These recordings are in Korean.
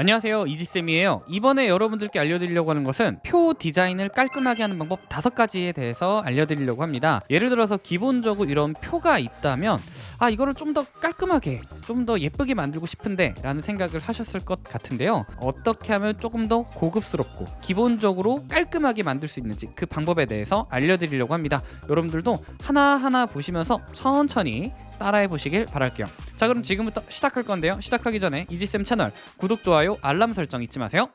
안녕하세요. 이지쌤이에요. 이번에 여러분들께 알려드리려고 하는 것은 표 디자인을 깔끔하게 하는 방법 다섯 가지에 대해서 알려드리려고 합니다. 예를 들어서 기본적으로 이런 표가 있다면 아 이거를 좀 더 깔끔하게 좀 더 예쁘게 만들고 싶은데 라는 생각을 하셨을 것 같은데요. 어떻게 하면 조금 더 고급스럽고 기본적으로 깔끔하게 만들 수 있는지 그 방법에 대해서 알려드리려고 합니다. 여러분들도 하나하나 보시면서 천천히 따라해 보시길 바랄게요 자 그럼 지금부터 시작할 건데요. 시작하기 전에 이지쌤 채널 구독, 좋아요, 알람 설정 잊지 마세요.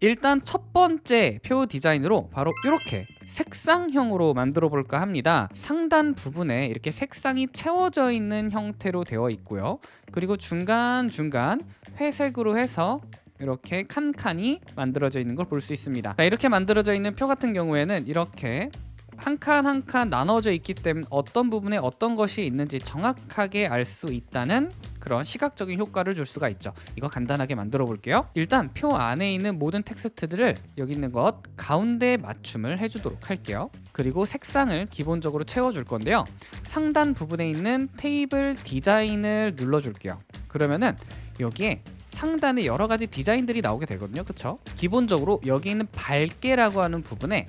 일단 첫 번째 표 디자인으로 바로 이렇게 색상형으로 만들어 볼까 합니다. 상단 부분에 이렇게 색상이 채워져 있는 형태로 되어 있고요. 그리고 중간중간 회색으로 해서 이렇게 칸칸이 만들어져 있는 걸 볼 수 있습니다. 자, 이렇게 만들어져 있는 표 같은 경우에는 이렇게 한 칸 한 칸 나눠져 있기 때문에 어떤 부분에 어떤 것이 있는지 정확하게 알 수 있다는 그런 시각적인 효과를 줄 수가 있죠. 이거 간단하게 만들어 볼게요. 일단 표 안에 있는 모든 텍스트들을 여기 있는 것 가운데 맞춤을 해주도록 할게요. 그리고 색상을 기본적으로 채워줄 건데요. 상단 부분에 있는 테이블 디자인을 눌러줄게요. 그러면은 여기에 상단에 여러 가지 디자인들이 나오게 되거든요. 그쵸? 기본적으로 여기 있는 밝게라고 하는 부분에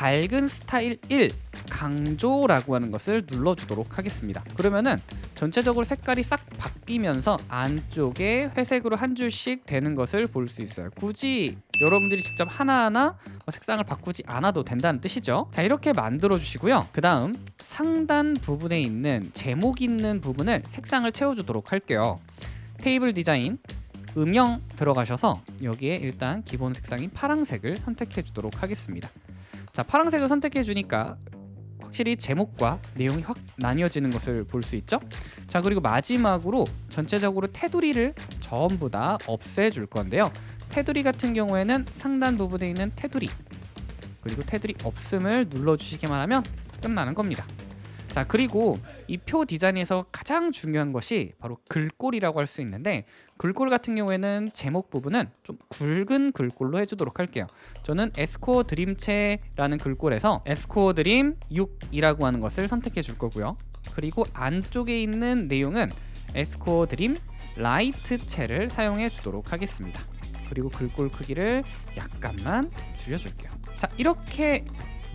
밝은 스타일 1 강조라고 하는 것을 눌러주도록 하겠습니다. 그러면은 전체적으로 색깔이 싹 바뀌면서 안쪽에 회색으로 한 줄씩 되는 것을 볼 수 있어요. 굳이 여러분들이 직접 하나하나 색상을 바꾸지 않아도 된다는 뜻이죠. 자 이렇게 만들어 주시고요. 그 다음 상단 부분에 있는 제목 있는 부분을 색상을 채워주도록 할게요. 테이블 디자인 음영 들어가셔서 여기에 일단 기본 색상인 파랑색을 선택해 주도록 하겠습니다 자 파란색을 선택해 주니까 확실히 제목과 내용이 확 나뉘어지는 것을 볼 수 있죠? 자 그리고 마지막으로 전체적으로 테두리를 전부 다 없애 줄 건데요. 테두리 같은 경우에는 상단 부분에 있는 테두리 그리고 테두리 없음을 눌러 주시기만 하면 끝나는 겁니다 자 그리고 이 표 디자인에서 가장 중요한 것이 바로 글꼴이라고 할 수 있는데 글꼴 같은 경우에는 제목 부분은 좀 굵은 글꼴로 해주도록 할게요. 저는 에스코어 드림체라는 글꼴에서 에스코어 드림 6이라고 하는 것을 선택해 줄 거고요. 그리고 안쪽에 있는 내용은 에스코어 드림 라이트체를 사용해 주도록 하겠습니다 그리고 글꼴 크기를 약간만 줄여줄게요 자 이렇게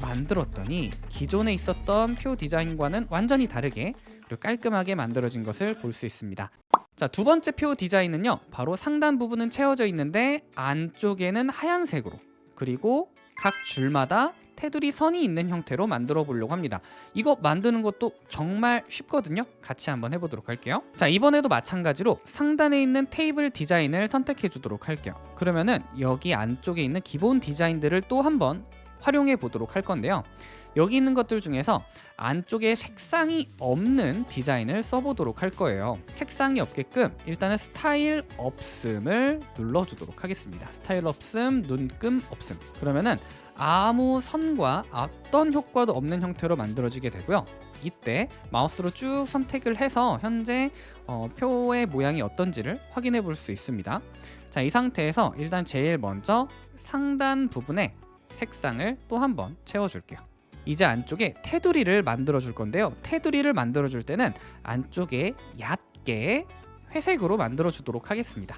만들었더니 기존에 있었던 표 디자인과는 완전히 다르게 그리고 깔끔하게 만들어진 것을 볼 수 있습니다 자, 두 번째 표 디자인은요. 바로 상단 부분은 채워져 있는데 안쪽에는 하얀색으로 그리고 각 줄마다 테두리 선이 있는 형태로 만들어 보려고 합니다. 이거 만드는 것도 정말 쉽거든요. 같이 한번 해보도록 할게요. 자 이번에도 마찬가지로 상단에 있는 테이블 디자인을 선택해 주도록 할게요. 그러면은 여기 안쪽에 있는 기본 디자인들을 또 한번 활용해 보도록 할 건데요. 여기 있는 것들 중에서 안쪽에 색상이 없는 디자인을 써보도록 할 거예요. 색상이 없게끔 일단은 스타일 없음을 눌러주도록 하겠습니다. 스타일 없음, 눈금 없음. 그러면은 아무 선과 어떤 효과도 없는 형태로 만들어지게 되고요. 이때 마우스로 쭉 선택을 해서 현재 어, 표의 모양이 어떤지를 확인해 볼 수 있습니다. 자 이 상태에서 일단 제일 먼저 상단 부분에 색상을 또 한번 채워줄게요. 이제 안쪽에 테두리를 만들어 줄 건데요. 테두리를 만들어 줄 때는 안쪽에 얕게 회색으로 만들어 주도록 하겠습니다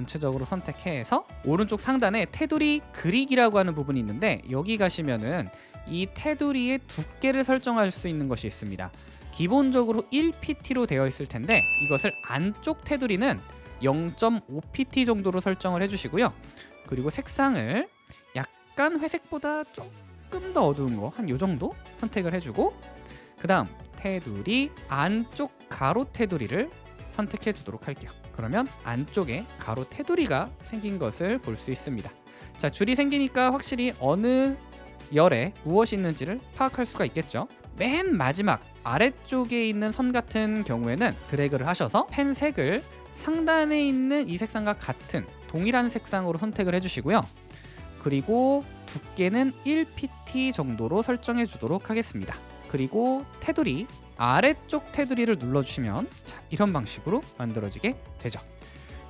전체적으로 선택해서 오른쪽 상단에 테두리 그리기라고 하는 부분이 있는데 여기 가시면은 이 테두리의 두께를 설정할 수 있는 것이 있습니다. 기본적으로 1pt로 되어 있을 텐데 이것을 안쪽 테두리는 0.5pt 정도로 설정을 해주시고요. 그리고 색상을 약간 회색보다 조금 더 어두운 거 한 요 정도 선택을 해주고 그 다음 테두리 안쪽 가로 테두리를 선택해 주도록 할게요. 그러면 안쪽에 가로 테두리가 생긴 것을 볼 수 있습니다. 자 줄이 생기니까 확실히 어느 열에 무엇이 있는지를 파악할 수가 있겠죠? 맨 마지막 아래쪽에 있는 선 같은 경우에는 드래그를 하셔서 펜 색을 상단에 있는 이 색상과 같은 동일한 색상으로 선택을 해주시고요. 그리고 두께는 1pt 정도로 설정해 주도록 하겠습니다 그리고 테두리 아래쪽 테두리를 눌러주시면 자, 이런 방식으로 만들어지게 되죠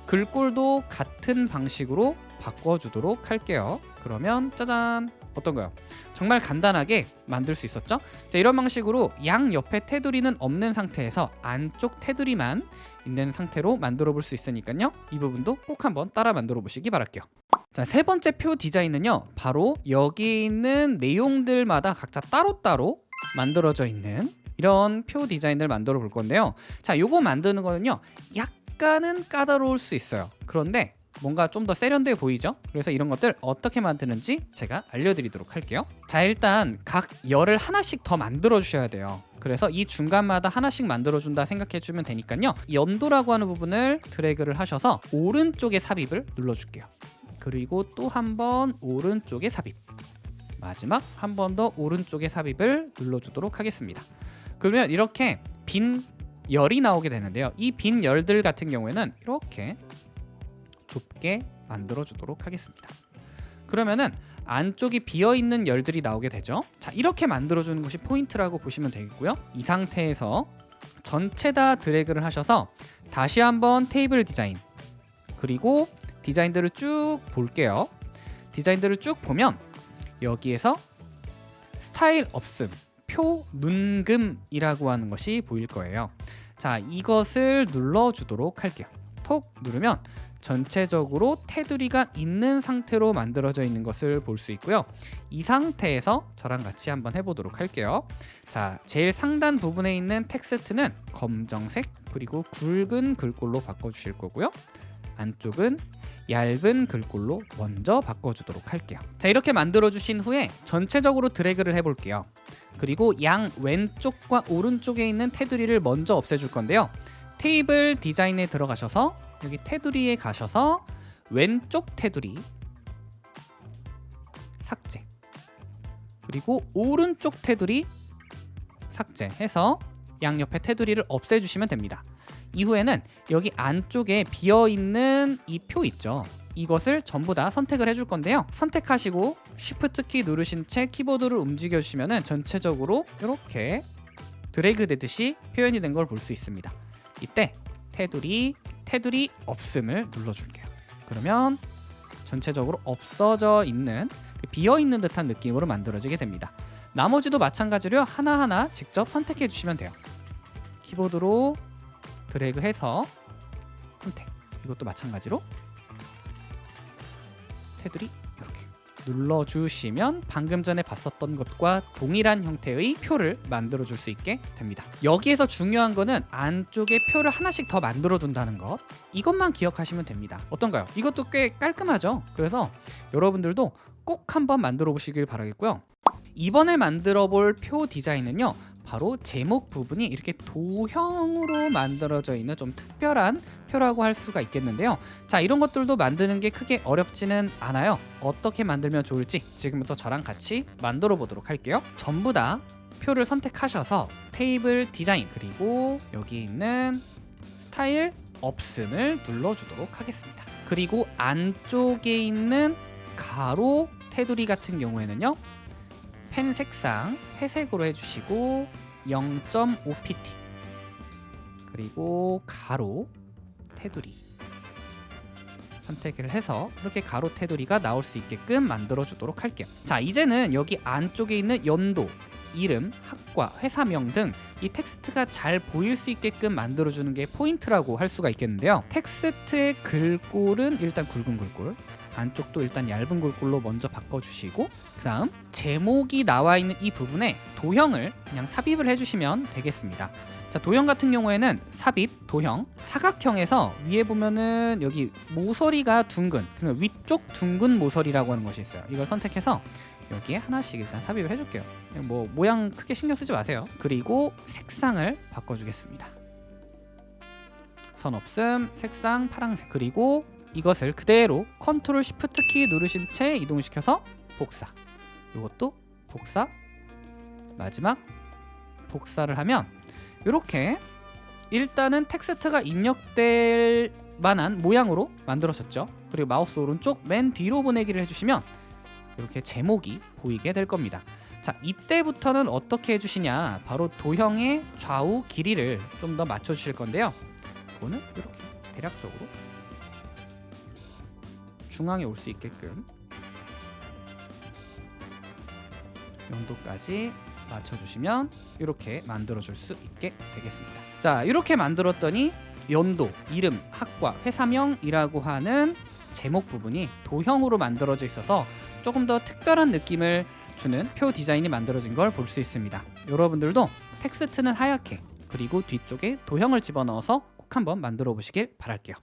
글꼴도 같은 방식으로 바꿔주도록 할게요. 그러면 짜잔 어떤가요? 정말 간단하게 만들 수 있었죠? 자, 이런 방식으로 양 옆에 테두리는 없는 상태에서 안쪽 테두리만 있는 상태로 만들어 볼 수 있으니까요. 이 부분도 꼭 한번 따라 만들어 보시기 바랄게요. 자, 세 번째 표 디자인은요. 바로 여기 있는 내용들마다 각자 따로따로 만들어져 있는 이런 표 디자인을 만들어 볼 건데요. 자, 요거 만드는 거는요. 약간은 까다로울 수 있어요. 그런데 뭔가 좀 더 세련돼 보이죠? 그래서 이런 것들 어떻게 만드는지 제가 알려드리도록 할게요. 자 일단 각 열을 하나씩 더 만들어 주셔야 돼요. 그래서 이 중간마다 하나씩 만들어 준다 생각해 주면 되니까요. 연도라고 하는 부분을 드래그를 하셔서 오른쪽에 삽입을 눌러 줄게요. 그리고 또 한 번 오른쪽에 삽입. 마지막 한 번 더 오른쪽에 삽입을 눌러 주도록 하겠습니다. 그러면 이렇게 빈 열이 나오게 되는데요. 이 빈 열들 같은 경우에는 이렇게 좁게 만들어 주도록 하겠습니다. 그러면은 안쪽이 비어 있는 열들이 나오게 되죠. 자, 이렇게 만들어 주는 것이 포인트라고 보시면 되겠고요. 이 상태에서 전체 다 드래그를 하셔서 다시 한번 테이블 디자인 그리고 디자인들을 쭉 볼게요. 디자인들을 쭉 보면 여기에서 스타일 없음, 표 문금이라고 하는 것이 보일 거예요. 자, 이것을 눌러 주도록 할게요. 톡 누르면 전체적으로 테두리가 있는 상태로 만들어져 있는 것을 볼 수 있고요. 이 상태에서 저랑 같이 한번 해보도록 할게요. 자, 제일 상단 부분에 있는 텍스트는 검정색 그리고 굵은 글꼴로 바꿔주실 거고요. 안쪽은 얇은 글꼴로 먼저 바꿔주도록 할게요. 자, 이렇게 만들어주신 후에 전체적으로 드래그를 해볼게요. 그리고 양 왼쪽과 오른쪽에 있는 테두리를 먼저 없애줄 건데요. 테이블 디자인에 들어가셔서 여기 테두리에 가셔서 왼쪽 테두리 삭제 그리고 오른쪽 테두리 삭제해서 양옆에 테두리를 없애주시면 됩니다. 이후에는 여기 안쪽에 비어있는 이 표 있죠. 이것을 전부 다 선택을 해줄 건데요. 선택하시고 Shift 키 누르신 채 키보드를 움직여 주시면 전체적으로 이렇게 드래그 되듯이 표현이 된 걸 볼 수 있습니다. 이때 테두리 테두리 없음을 눌러줄게요. 그러면 전체적으로 없어져 있는 비어 있는 듯한 느낌으로 만들어지게 됩니다. 나머지도 마찬가지로 하나하나 직접 선택해 주시면 돼요. 키보드로 드래그 해서 선택. 이것도 마찬가지로 테두리 이렇게 눌러주시면 방금 전에 봤었던 것과 동일한 형태의 표를 만들어 줄 수 있게 됩니다 여기에서 중요한 거는 안쪽에 표를 하나씩 더 만들어 둔다는 것 이것만 기억하시면 됩니다 어떤가요? 이것도 꽤 깔끔하죠? 그래서 여러분들도 꼭 한번 만들어 보시길 바라겠고요 이번에 만들어 볼 표 디자인은요 바로 제목 부분이 이렇게 도형으로 만들어져 있는 좀 특별한 표라고 할 수가 있겠는데요. 자 이런 것들도 만드는 게 크게 어렵지는 않아요. 어떻게 만들면 좋을지 지금부터 저랑 같이 만들어 보도록 할게요. 전부 다 표를 선택하셔서 테이블 디자인 그리고 여기 있는 스타일 없음을 눌러주도록 하겠습니다. 그리고 안쪽에 있는 가로 테두리 같은 경우에는요 펜 색상 회색으로 해주시고 0.5pt 그리고 가로 테두리. 선택을 해서 이렇게 가로 테두리가 나올 수 있게끔 만들어 주도록 할게요. 자 이제는 여기 안쪽에 있는 연도 이름, 학과, 회사명 등 이 텍스트가 잘 보일 수 있게끔 만들어주는 게 포인트라고 할 수가 있겠는데요. 텍스트의 글꼴은 일단 굵은 글꼴 안쪽도 일단 얇은 글꼴로 먼저 바꿔주시고 그 다음 제목이 나와 있는 이 부분에 도형을 그냥 삽입을 해주시면 되겠습니다. 자 도형 같은 경우에는 삽입, 도형, 사각형에서 위에 보면은 여기 모서리가 둥근 그러면 위쪽 둥근 모서리라고 하는 것이 있어요. 이걸 선택해서 여기에 하나씩 일단 삽입을 해줄게요. 뭐 모양 크게 신경 쓰지 마세요. 그리고 색상을 바꿔주겠습니다. 선 없음 색상 파란색. 그리고 이것을 그대로 컨트롤 시프트 키 누르신 채 이동시켜서 복사. 이것도 복사. 마지막 복사를 하면 이렇게 일단은 텍스트가 입력될 만한 모양으로 만들어졌죠. 그리고 마우스 오른쪽 맨 뒤로 보내기를 해주시면 이렇게 제목이 보이게 될 겁니다. 자 이때부터는 어떻게 해주시냐? 바로 도형의 좌우 길이를 좀 더 맞춰 주실 건데요. 이거는 이렇게 대략적으로 중앙에 올 수 있게끔 연도까지 맞춰주시면 이렇게 만들어줄 수 있게 되겠습니다. 자 이렇게 만들었더니 연도, 이름, 학과, 회사명이라고 하는 제목 부분이 도형으로 만들어져 있어서 조금 더 특별한 느낌을 주는 표 디자인이 만들어진 걸 볼 수 있습니다. 여러분들도 텍스트는 하얗게 그리고 뒤쪽에 도형을 집어넣어서 꼭 한번 만들어 보시길 바랄게요.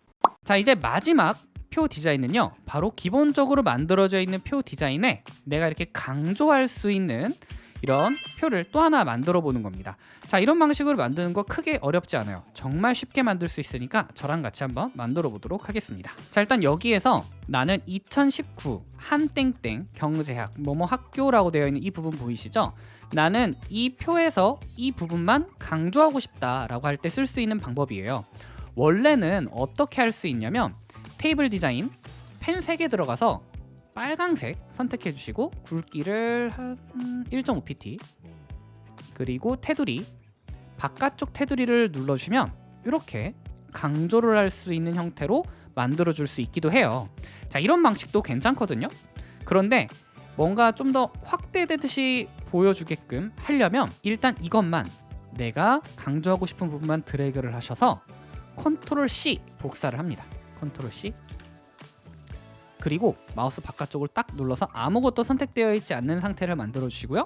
자 이제 마지막 표 디자인은요 바로 기본적으로 만들어져 있는 표 디자인에 내가 이렇게 강조할 수 있는 이런 표를 또 하나 만들어 보는 겁니다. 자 이런 방식으로 만드는 거 크게 어렵지 않아요. 정말 쉽게 만들 수 있으니까 저랑 같이 한번 만들어 보도록 하겠습니다. 자 일단 여기에서 나는 2019 한땡땡 경제학 뭐뭐 학교라고 되어 있는 이 부분 보이시죠? 나는 이 표에서 이 부분만 강조하고 싶다 라고 할 때 쓸 수 있는 방법이에요. 원래는 어떻게 할 수 있냐면 테이블 디자인 펜 3개 들어가서 빨강색 선택해 주시고 굵기를 한 1.5pt 그리고 테두리 바깥쪽 테두리를 눌러주시면 이렇게 강조를 할 수 있는 형태로 만들어 줄 수 있기도 해요. 자 이런 방식도 괜찮거든요. 그런데 뭔가 좀 더 확대되듯이 보여주게끔 하려면 일단 이것만 내가 강조하고 싶은 부분만 드래그를 하셔서 컨트롤 C 복사를 합니다 컨트롤 C. 그리고 마우스 바깥쪽을 딱 눌러서 아무것도 선택되어 있지 않는 상태를 만들어 주시고요.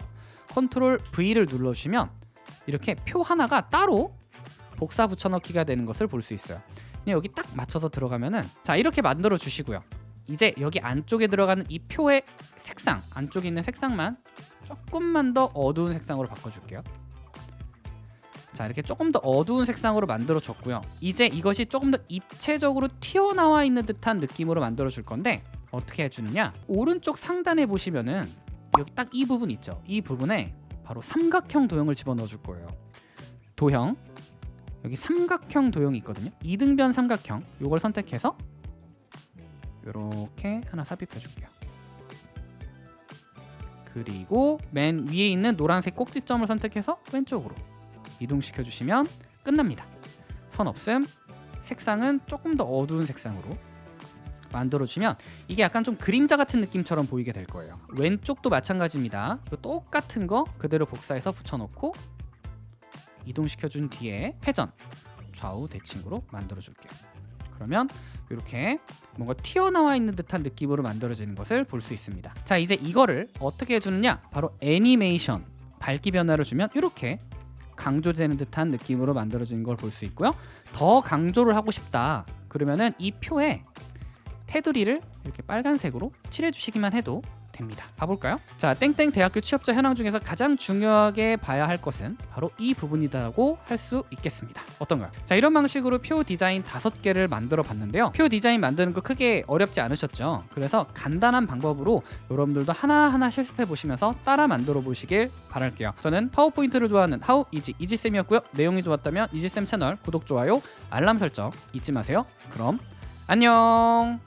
컨트롤 V를 눌러주시면 이렇게 표 하나가 따로 복사 붙여넣기가 되는 것을 볼 수 있어요. 여기 딱 맞춰서 들어가면은 자 이렇게 만들어 주시고요. 이제 여기 안쪽에 들어가는 이 표의 색상 안쪽에 있는 색상만 조금만 더 어두운 색상으로 바꿔줄게요 자 이렇게 조금 더 어두운 색상으로 만들어 줬고요. 이제 이것이 조금 더 입체적으로 튀어나와 있는 듯한 느낌으로 만들어 줄 건데 어떻게 해주느냐? 오른쪽 상단에 보시면은 여기 딱 이 부분 있죠. 이 부분에 바로 삼각형 도형을 집어넣어 줄 거예요. 도형. 여기 삼각형 도형이 있거든요. 이등변 삼각형. 요걸 선택해서 이렇게 하나 삽입해 줄게요. 그리고 맨 위에 있는 노란색 꼭지점을 선택해서 왼쪽으로 이동시켜 주시면 끝납니다. 선 없음 색상은 조금 더 어두운 색상으로 만들어 주면 이게 약간 좀 그림자 같은 느낌처럼 보이게 될 거예요. 왼쪽도 마찬가지입니다. 똑같은 거 그대로 복사해서 붙여놓고 이동시켜 준 뒤에 회전 좌우 대칭으로 만들어 줄게요. 그러면 이렇게 뭔가 튀어나와 있는 듯한 느낌으로 만들어지는 것을 볼 수 있습니다. 자 이제 이거를 어떻게 해주느냐? 바로 애니메이션 밝기 변화를 주면 이렇게 강조되는 듯한 느낌으로 만들어지는 걸볼 수 있고요. 더 강조를 하고 싶다 그러면은 이 표에 테두리를 이렇게 빨간색으로 칠해 주시기만 해도 됩니다. 봐볼까요? 자 땡땡 대학교 취업자 현황 중에서 가장 중요하게 봐야 할 것은 바로 이 부분이라고 할 수 있겠습니다. 어떤가요? 자 이런 방식으로 표 디자인 다섯 개를 만들어 봤는데요. 표 디자인 만드는 거 크게 어렵지 않으셨죠? 그래서 간단한 방법으로 여러분들도 하나하나 실습해 보시면서 따라 만들어 보시길 바랄게요. 저는 파워포인트를 좋아하는 하우 이지 이지쌤이었고요. 내용이 좋았다면 이지쌤 채널 구독, 좋아요, 알람 설정 잊지 마세요. 그럼 안녕